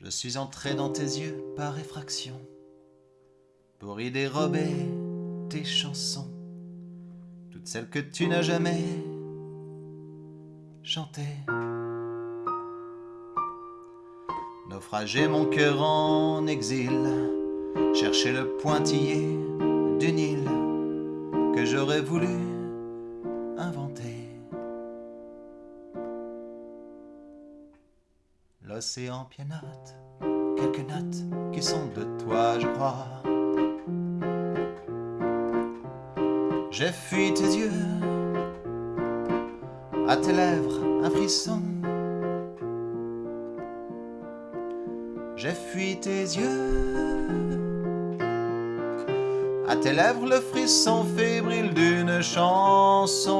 Je suis entré dans tes yeux par effraction pour y dérober tes chansons, toutes celles que tu n'as jamais chantées. Naufragé mon cœur en exil, chercher le pointillé d'une île que j'aurais voulu L'océan pianote quelques notes qui sont de toi, je crois. J'ai fui tes yeux, à tes lèvres un frisson. J'ai fui tes yeux, à tes lèvres le frisson fébrile d'une chanson.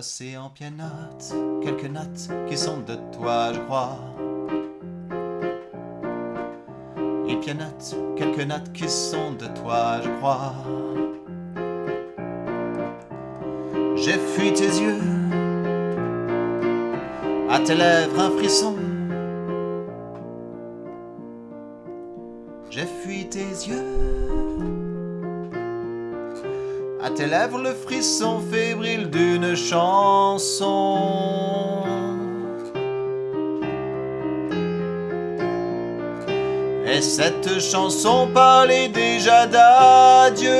L'océan pianote quelques notes qui sont de toi, je crois. Il pianote quelques notes qui sont de toi, je crois. J'ai fui tes yeux, à tes lèvres un frisson. J'ai fui tes yeux. À tes lèvres le frisson fébrile d'une chanson. Et cette chanson parlait déjà d'adieu.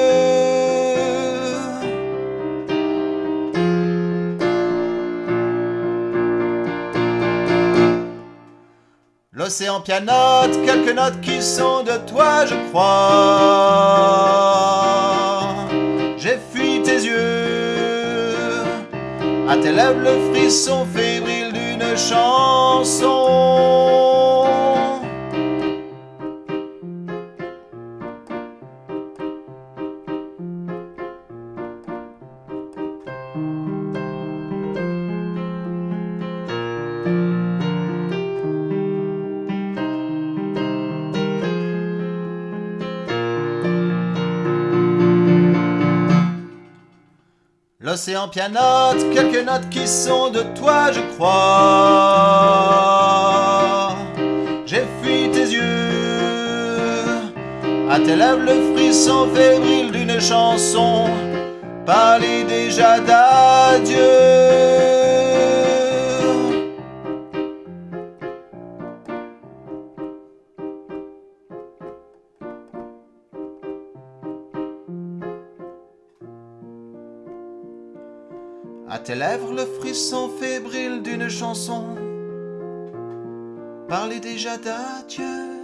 L'océan pianote quelques notes qui sont de toi, je crois. À tes lèvres le frisson fébrile d'une chanson. L'océan pianote quelques notes qui sont de toi, je crois. J'ai fui tes yeux, à tes lèvres le frisson fébrile d'une chanson, parlait déjà d'adieu. À tes lèvres le frisson fébrile d'une chanson parlait déjà d'adieu.